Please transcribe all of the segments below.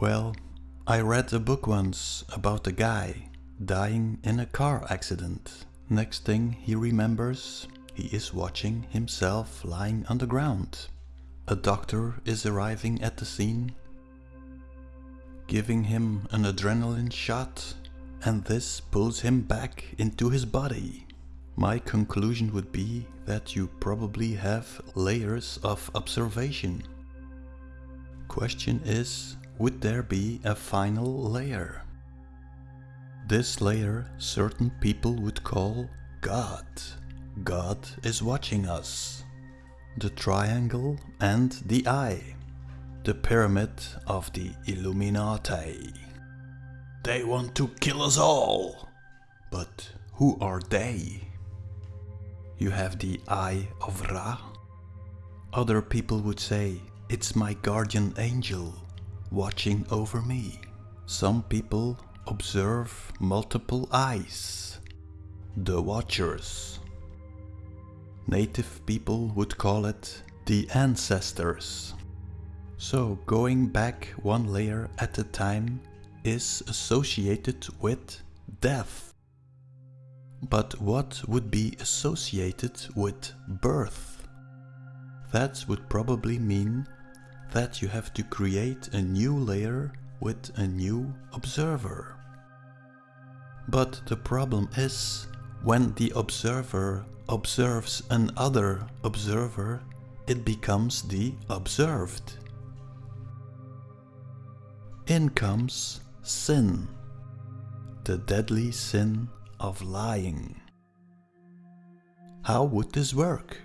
Well, I read a book once about a guy dying in a car accident. Next thing he remembers, he is watching himself lying on the ground. A doctor is arriving at the scene, giving him an adrenaline shot, and this pulls him back into his body. My conclusion would be that you probably have layers of observation. Question is, would there be a final layer? This layer certain people would call God. God is watching us. The triangle and the eye. The pyramid of the Illuminati. They want to kill us all. But who are they? You have the Eye of Ra. Other people would say, it's my guardian angel watching over me. Some people observe multiple eyes. The Watchers. Native people would call it the ancestors. So going back one layer at a time is associated with death. But what would be associated with birth? That would probably mean that you have to create a new layer with a new observer. But the problem is, when the observer observes another observer, it becomes the observed. In comes sin, the deadly sin of lying. How would this work?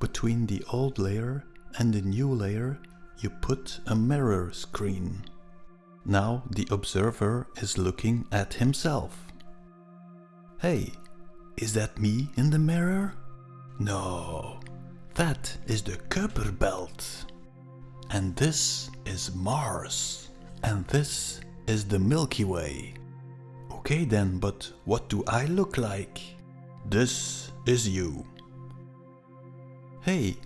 Between the old layer and the new layer you put a mirror screen. Now the observer is looking at himself. Hey, is that me in the mirror? No, that is the Kuiper belt. And this is Mars. And this is the Milky Way. Okay then, but what do I look like? This is you. Hey,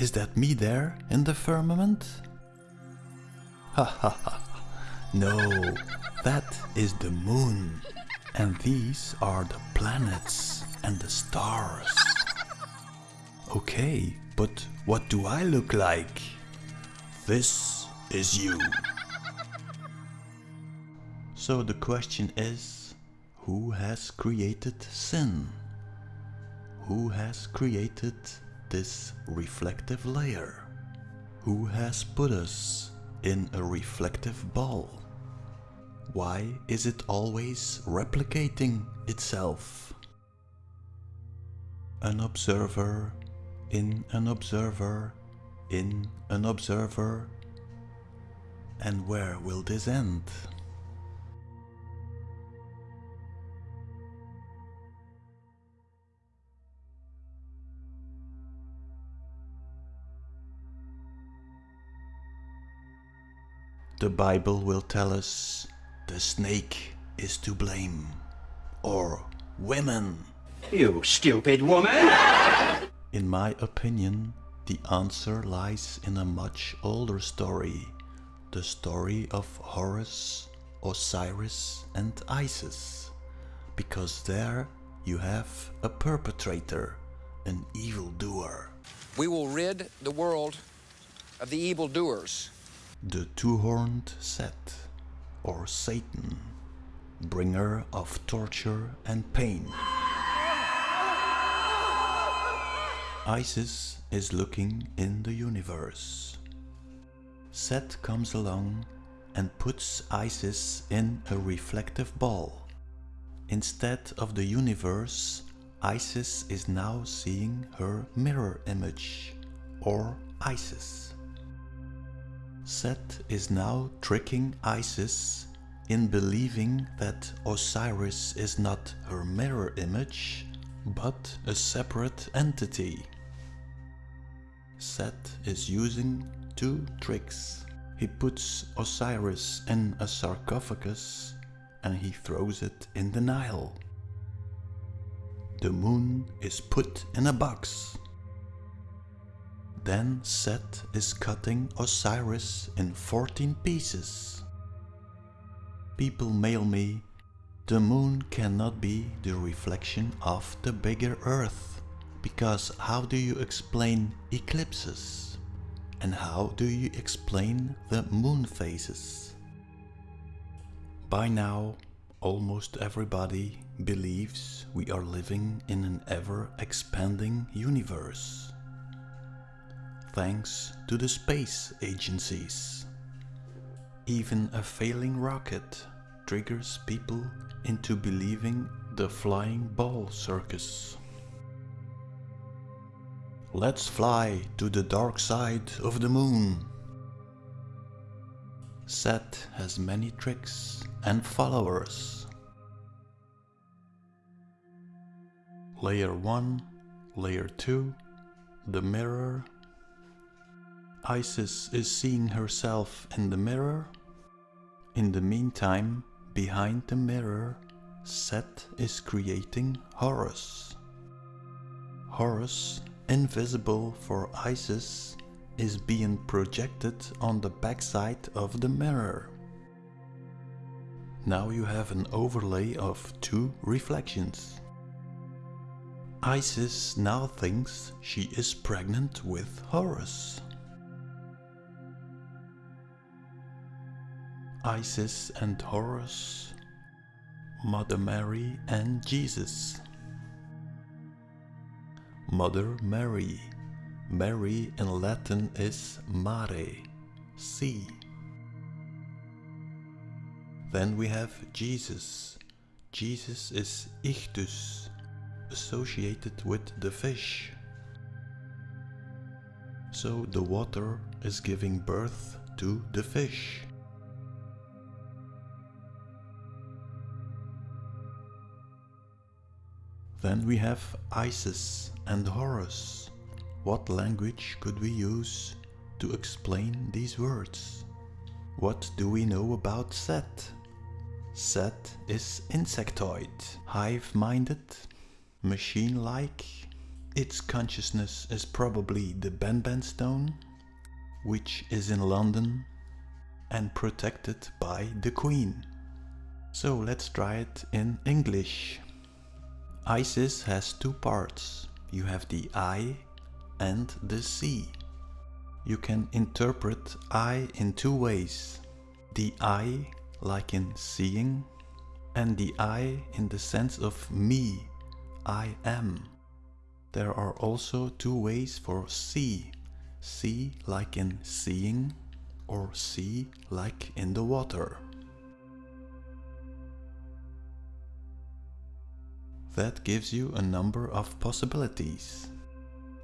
is that me there in the firmament? Ha ha ha. No, that is the moon. And these are the planets and the stars. Okay, but what do I look like? This is you. So the question is, who has created sin? Who has created this reflective layer? Who has put us in a reflective ball? Why is it always replicating itself? An observer in an observer in an observer and where will this end? The Bible will tell us the snake is to blame. Or women. You stupid woman! In my opinion, the answer lies in a much older story. The story of Horus, Osiris and Isis. Because there you have a perpetrator, an evildoer. We will rid the world of the evildoers. The two-horned Set, or Satan, bringer of torture and pain. Isis is looking in the universe. Set comes along and puts Isis in a reflective ball. Instead of the universe, Isis is now seeing her mirror image, or Isis. Set is now tricking Isis in believing that Osiris is not her mirror image, but a separate entity. Set is using two tricks. He puts Osiris in a sarcophagus and he throws it in the Nile. The moon is put in a box. Then Set is cutting Osiris in 14 pieces. People mail me, the moon cannot be the reflection of the bigger earth, because how do you explain eclipses? And how do you explain the moon phases? By now, almost everybody believes we are living in an ever expanding universe. Thanks to the space agencies. Even a failing rocket triggers people into believing the flying ball circus. Let's fly to the dark side of the moon. Set has many tricks and followers. Layer 1, Layer 2, the mirror. Isis is seeing herself in the mirror. In the meantime, behind the mirror, Set is creating Horus. Horus, invisible for Isis, is being projected on the backside of the mirror. Now you have an overlay of two reflections. Isis now thinks she is pregnant with Horus. Isis and Horus, Mother Mary and Jesus. Mother Mary. Mary in Latin is Mare, sea. Then we have Jesus. Jesus is Ichthus, associated with the fish. So the water is giving birth to the fish. Then we have Isis and Horus. What language could we use to explain these words? What do we know about Set? Set is insectoid, hive-minded, machine-like. Its consciousness is probably the Benben stone, which is in London and protected by the Queen. So let's try it in English. Isis has two parts. You have the eye and the sea. You can interpret I in two ways. The I like in seeing and the I in the sense of me, I am. There are also two ways for see. See like in seeing or see like in the water. That gives you a number of possibilities.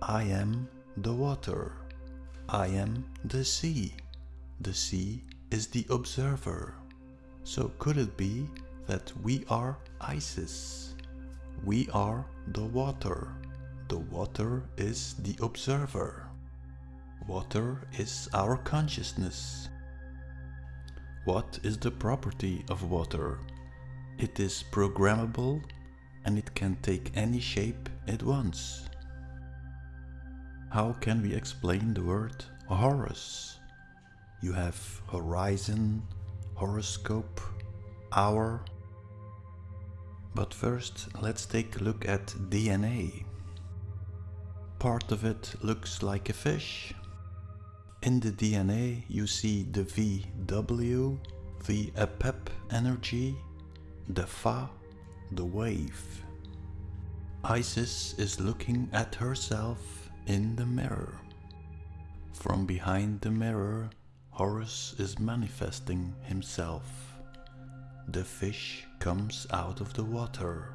I am the water. I am the sea. The sea is the observer. So could it be that we are Isis? We are the water. The water is the observer. Water is our consciousness. What is the property of water? It is programmable and it can take any shape it wants. How can we explain the word Horus? You have horizon, horoscope, hour. But first let's take a look at DNA. Part of it looks like a fish. In the DNA you see the VW, the APEP energy, the Fa, the wave. Isis is looking at herself in the mirror. From behind the mirror, Horus is manifesting himself. The fish comes out of the water.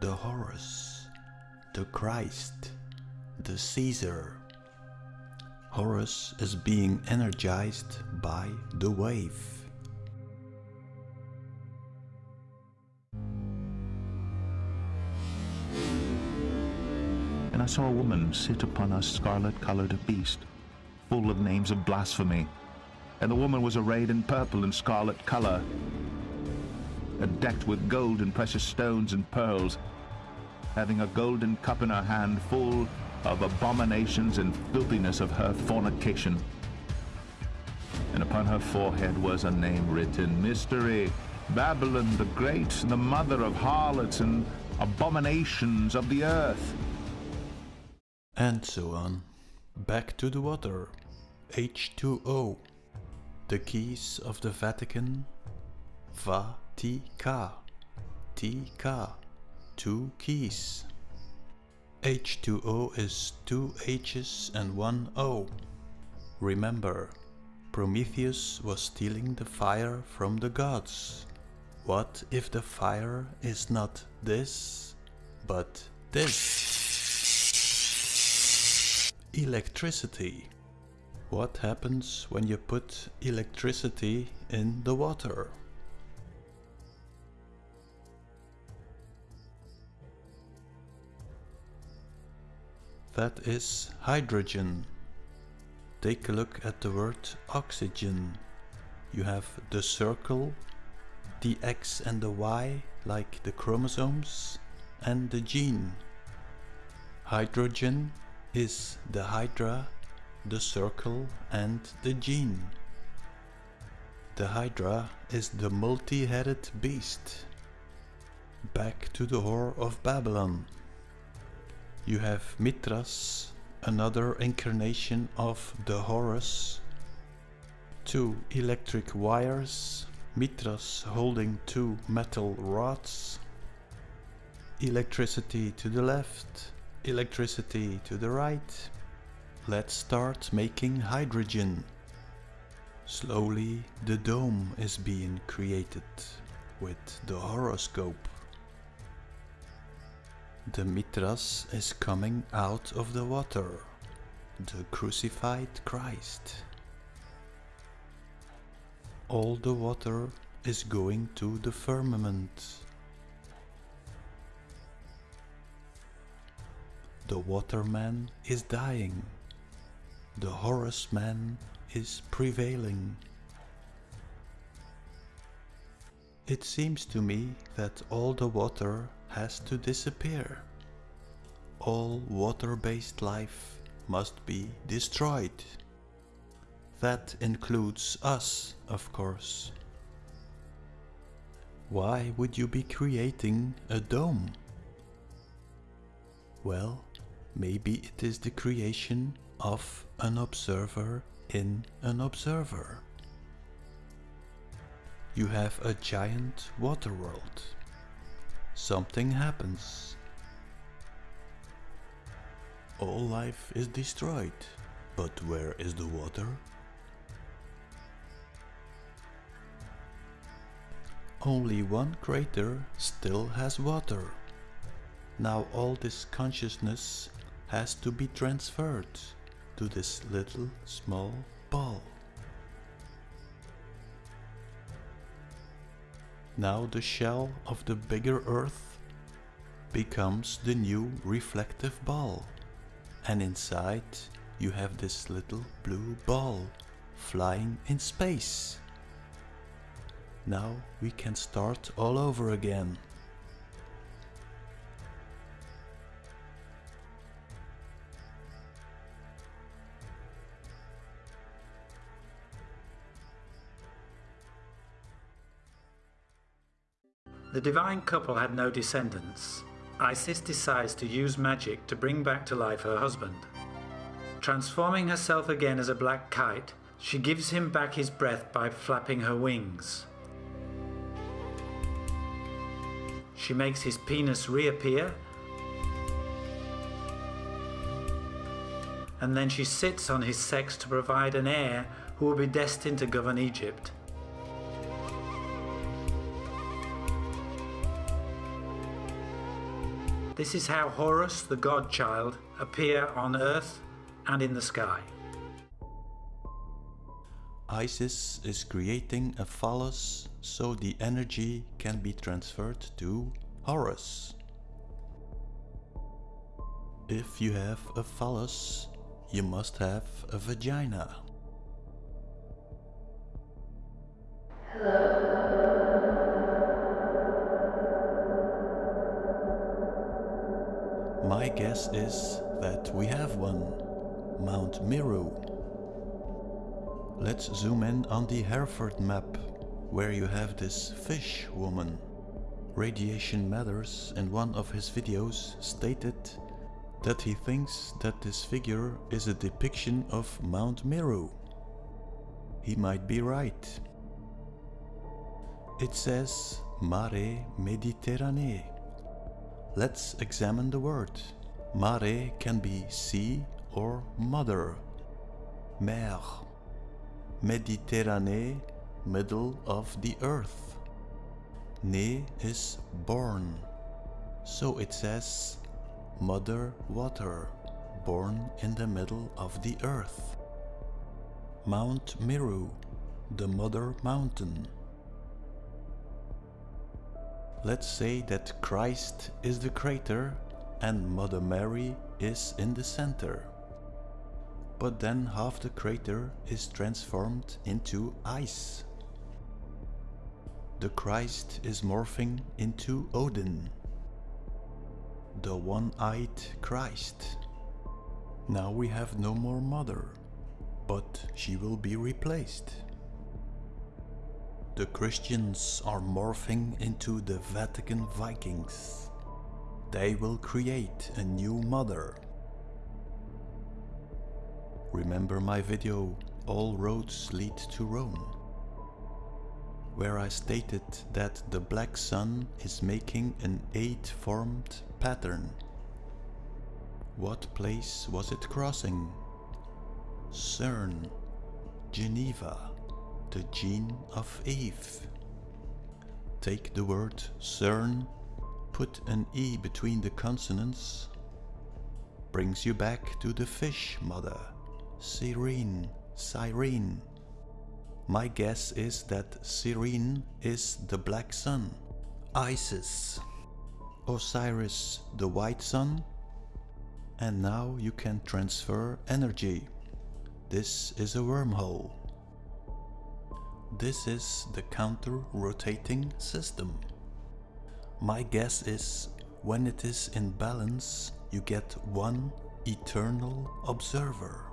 The Horus, the Christ, the Caesar. Horus is being energized by the wave. And I saw a woman sit upon a scarlet-coloured beast, full of names of blasphemy. And the woman was arrayed in purple and scarlet colour, and decked with gold and precious stones and pearls, having a golden cup in her hand full of abominations and filthiness of her fornication. And upon her forehead was a name written, Mystery, Babylon the Great, the mother of harlots and abominations of the earth. And so on. Back to the water. H2O. The keys of the Vatican. Va-Ti-Ka. T-Ka. Two keys. H2O is two H's and one O. Remember, Prometheus was stealing the fire from the gods. What if the fire is not this, but this? Electricity. What happens when you put electricity in the water? That is hydrogen. Take a look at the word oxygen. You have the circle, the X and the Y like the chromosomes, and the gene. Hydrogen is the hydra, the circle and the gene. The hydra is the multi-headed beast. Back to the whore of Babylon. You have Mithras, another incarnation of the Horus. Two electric wires, Mithras holding two metal rods. Electricity to the left, electricity to the right. Let's start making hydrogen. Slowly the dome is being created with the horoscope. The Mitras is coming out of the water, the crucified Christ. All the water is going to the firmament. The waterman is dying. The Horus man is prevailing. It seems to me that all the water has to disappear. All water-based life must be destroyed. That includes us, of course. Why would you be creating a dome? Well, maybe it is the creation of an observer in an observer. You have a giant water world something happens. All life is destroyed, but where is the water? Only one crater still has water. Now all this consciousness has to be transferred to this little small ball. Now the shell of the bigger Earth becomes the new reflective ball. And inside you have this little blue ball flying in space. Now we can start all over again. The divine couple had no descendants. Isis decides to use magic to bring back to life her husband. Transforming herself again as a black kite, she gives him back his breath by flapping her wings. She makes his penis reappear and then she sits on his sex to provide an heir who will be destined to govern Egypt. This is how Horus, the godchild, appear on earth and in the sky. Isis is creating a phallus so the energy can be transferred to Horus. If you have a phallus, you must have a vagina. Guess is that we have one, Mount Meru. Let's zoom in on the Hereford map, where you have this fish woman. Radiation Matters in one of his videos stated that he thinks that this figure is a depiction of Mount Meru. He might be right. It says Mare Mediterranee. Let's examine the word. Mare can be sea or mother. Mer. Mediterranee, middle of the earth. Ne is born. So it says Mother Water, born in the middle of the earth. Mount Meru, the Mother Mountain. Let's say that Christ is the crater and Mother Mary is in the center. But then half the crater is transformed into ice. The Christ is morphing into Odin, the one-eyed Christ. Now we have no more mother, but she will be replaced. The Christians are morphing into the Vatican Vikings. They will create a new mother. Remember my video All Roads Lead to Rome? Where I stated that the black sun is making an eight-formed pattern. What place was it crossing? CERN, Geneva, the gene of Eve. Take the word CERN, put an E between the consonants, brings you back to the fish mother, Cyrene, Cyrene. My guess is that Cyrene is the black sun, Isis, Osiris the white sun, and now you can transfer energy. This is a wormhole. This is the counter-rotating system. My guess is when it is in balance you get one eternal observer.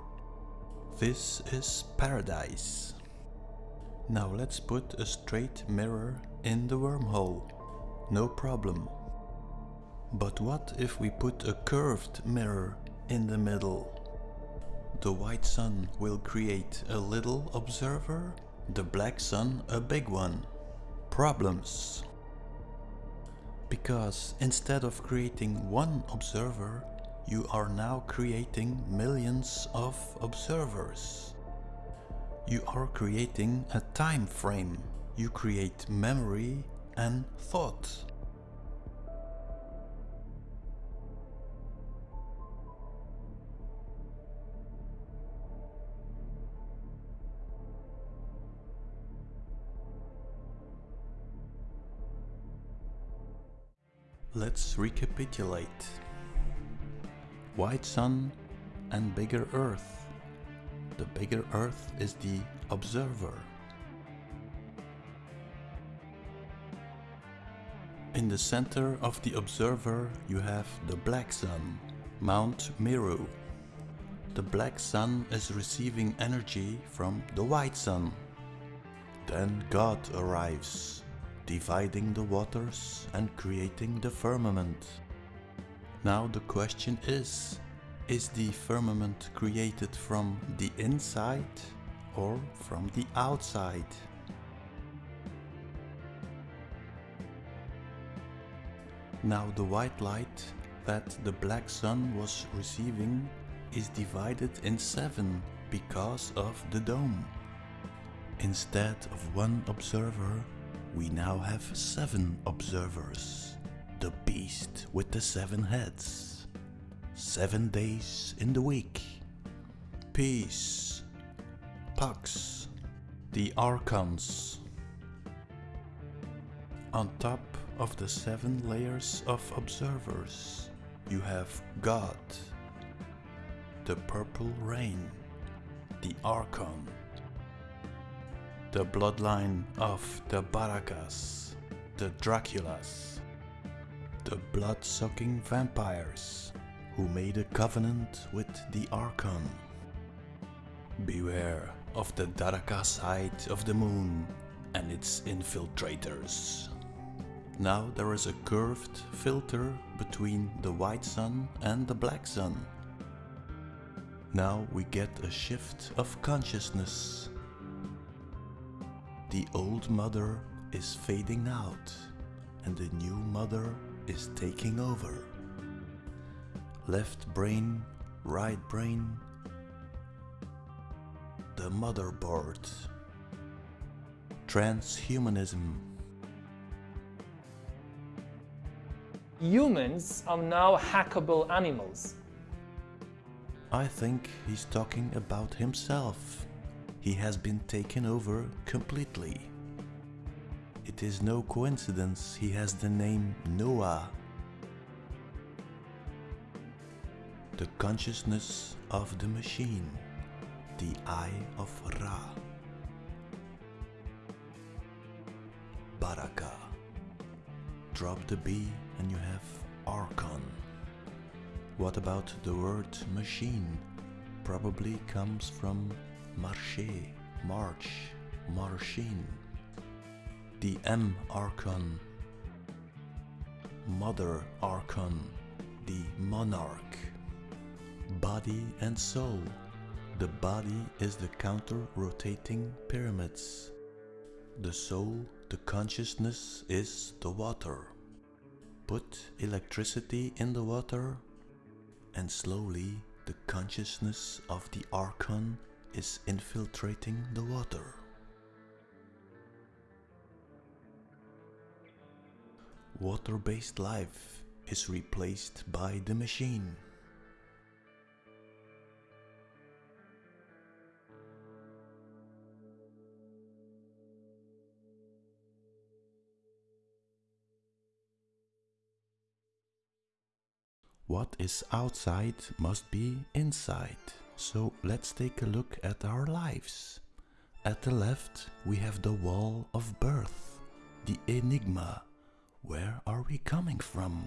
This is paradise. Now let's put a straight mirror in the wormhole. No problem. But what if we put a curved mirror in the middle? The white sun will create a little observer, the black sun a big one. Problems. Because instead of creating one observer, you are now creating millions of observers. You are creating a time frame. You create memory and thought. Let's recapitulate. White sun and bigger earth. The bigger earth is the observer. In the center of the observer you have the black sun, Mount Meru. The black sun is receiving energy from the white sun. Then God arrives, dividing the waters and creating the firmament. Now the question is, is the firmament created from the inside or from the outside? Now the white light that the black sun was receiving is divided in seven because of the dome. Instead of one observer, we now have seven observers. The beast with the seven heads. Seven days in the week. Peace. Pax. The Archons. On top of the seven layers of observers, you have God, the purple rain, the Archon, the bloodline of the Barakas, the Draculas, the blood-sucking vampires, who made a covenant with the Archon. Beware of the Daraka side of the moon and its infiltrators. Now there is a curved filter between the white sun and the black sun. Now we get a shift of consciousness. The old mother is fading out and the new mother is taking over. Left brain, right brain, the motherboard. Transhumanism. Humans are now hackable animals. I think he's talking about himself. He has been taken over completely. It is no coincidence he has the name Noah. The consciousness of the machine, the Eye of Ra. Baraka. Drop the B and you have Archon. What about the word machine? Probably comes from marché, march, marchine. The M Archon. Mother Archon, the monarch. Body and soul. The body is the counter-rotating pyramids. The soul, the consciousness is the water. Put electricity in the water and slowly the consciousness of the Archon is infiltrating the water. Water-based life is replaced by the machine. What is outside must be inside. So let's take a look at our lives. At the left, we have the wall of birth, the enigma. Where are we coming from?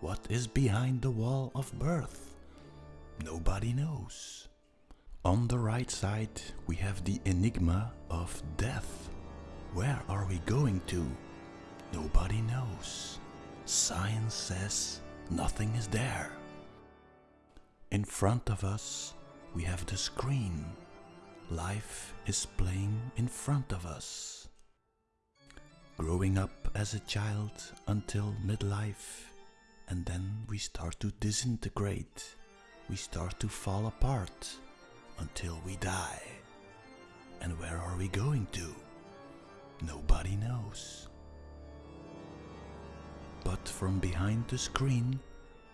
What is behind the wall of birth? Nobody knows. On the right side, we have the enigma of death. Where are we going to? Nobody knows. Science says nothing is there. In front of us, we have the screen. Life is playing in front of us. Growing up as a child until midlife, and then we start to disintegrate. We start to fall apart until we die. And where are we going to? Nobody knows. But from behind the screen,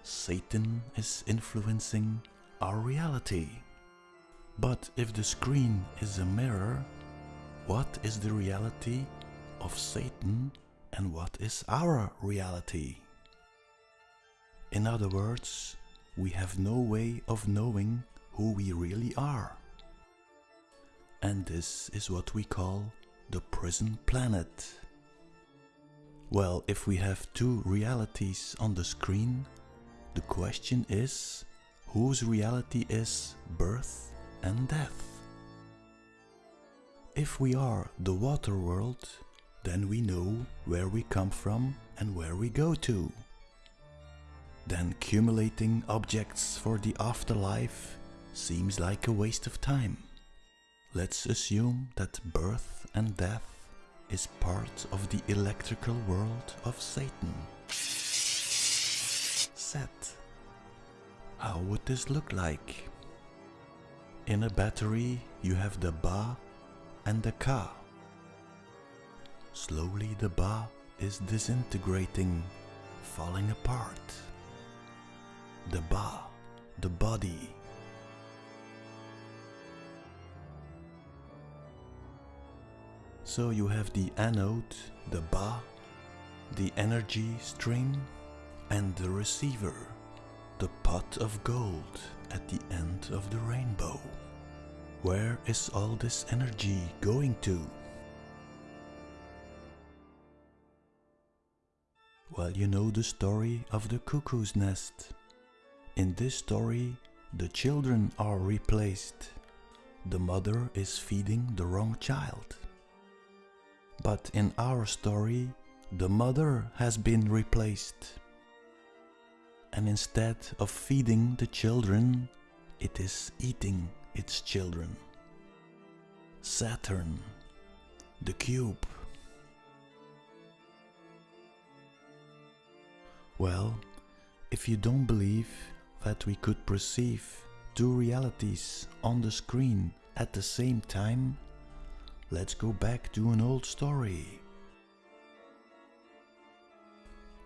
Satan is influencing our reality. But if the screen is a mirror, what is the reality of Satan and what is our reality? In other words, we have no way of knowing who we really are. And this is what we call the prison planet. Well, if we have two realities on the screen, the question is whose reality is birth and death? If we are the water world, then we know where we come from and where we go to. Then accumulating objects for the afterlife seems like a waste of time. Let's assume that birth and death is part of the electrical world of Satan. Set. How would this look like? In a battery you have the Ba and the Ka. Slowly the Ba is disintegrating, falling apart. The Ba, the body. So you have the anode, the Ba, the energy stream, and the receiver, the pot of gold at the end of the rainbow. Where is all this energy going to? Well, you know the story of the cuckoo's nest. In this story, the children are replaced. The mother is feeding the wrong child. But in our story, the mother has been replaced. And instead of feeding the children, it is eating its children. Saturn, the cube. Well, if you don't believe that we could perceive two realities on the screen at the same time, let's go back to an old story.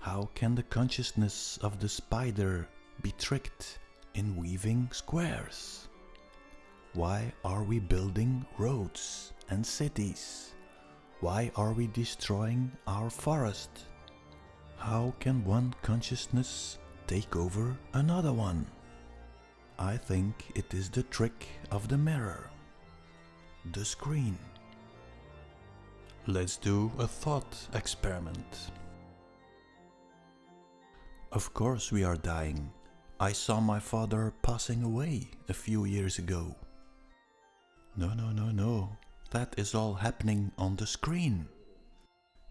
How can the consciousness of the spider be tricked in weaving squares? Why are we building roads and cities? Why are we destroying our forest? How can one consciousness take over another one? I think it is the trick of the mirror, the screen. Let's do a thought experiment. Of course we are dying. I saw my father passing away a few years ago. No, no, no, no. That is all happening on the screen.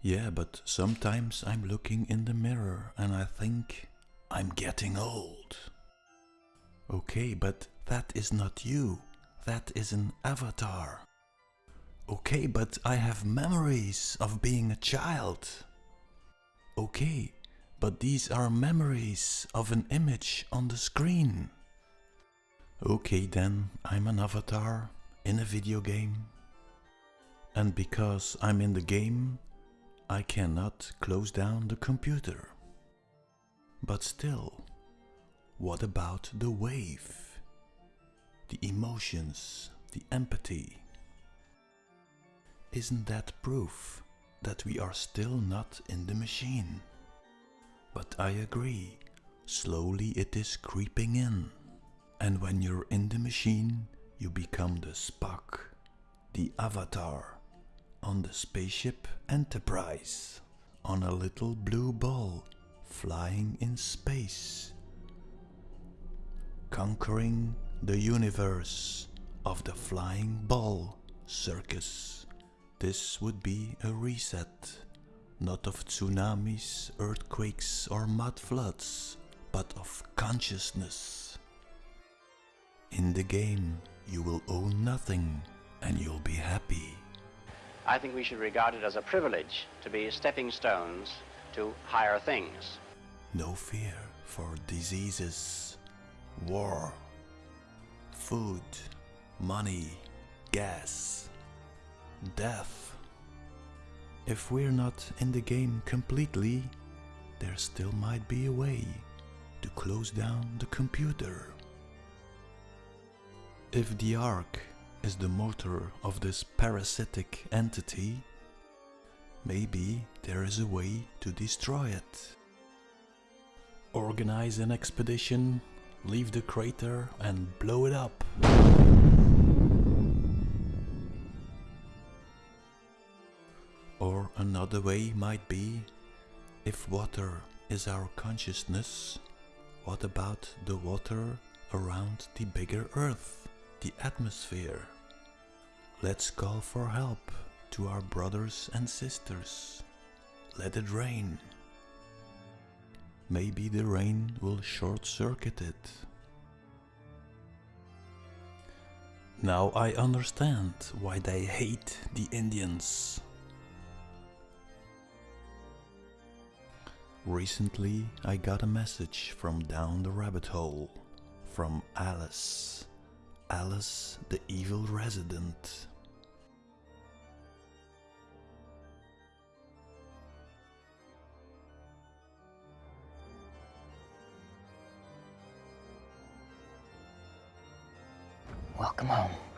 Yeah, but sometimes I'm looking in the mirror and I think I'm getting old. Okay, but that is not you. That is an avatar. Okay, but I have memories of being a child. Okay, but these are memories of an image on the screen. Okay then, I'm an avatar in a video game. And because I'm in the game, I cannot close down the computer. But still, what about the wave? The emotions, the empathy? Isn't that proof that we are still not in the machine? But I agree, slowly it is creeping in. And when you're in the machine, you become the Spock, the avatar, on the spaceship Enterprise, on a little blue ball flying in space, conquering the universe of the flying ball circus. This would be a reset, not of tsunamis, earthquakes or mud floods, but of consciousness. In the game, you will own nothing and you'll be happy. I think we should regard it as a privilege to be stepping stones to higher things. No fear for diseases, war, food, money, gas, death. If we're not in the game completely, there still might be a way to close down the computer. If the Ark is the motor of this parasitic entity, maybe there is a way to destroy it. Organize an expedition, leave the crater and blow it up. Another way might be, if water is our consciousness, what about the water around the bigger earth, the atmosphere? Let's call for help to our brothers and sisters. Let it rain. Maybe the rain will short circuit it. Now I understand why they hate the Indians. Recently I got a message from down the rabbit hole from Alice. Alice the evil resident. Welcome home.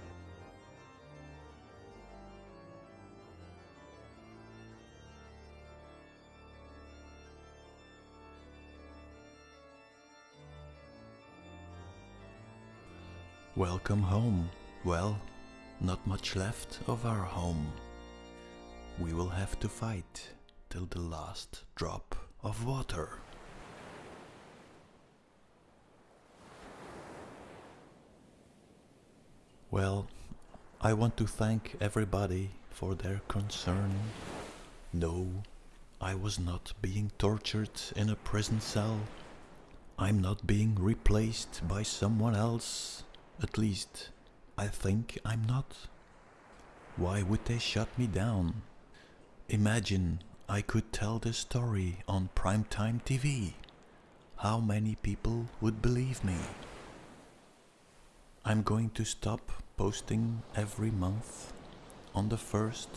Welcome home. Well, not much left of our home. We will have to fight till the last drop of water. Well, I want to thank everybody for their concern. No, I was not being tortured in a prison cell. I'm not being replaced by someone else. At least, I think I'm not. Why would they shut me down? Imagine I could tell this story on primetime TV. How many people would believe me? I'm going to stop posting every month. On the first,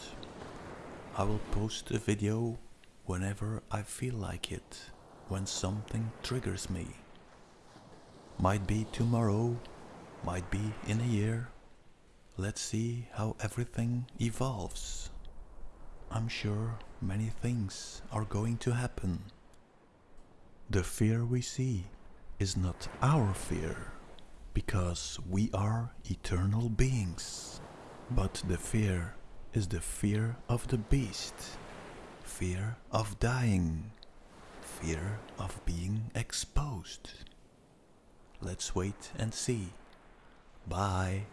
I will post a video whenever I feel like it, when something triggers me. Might be tomorrow, might be in a year. Let's see how everything evolves. I'm sure many things are going to happen. The fear we see is not our fear, because we are eternal beings. But the fear is the fear of the beast, fear of dying, fear of being exposed. Let's wait and see. Bye.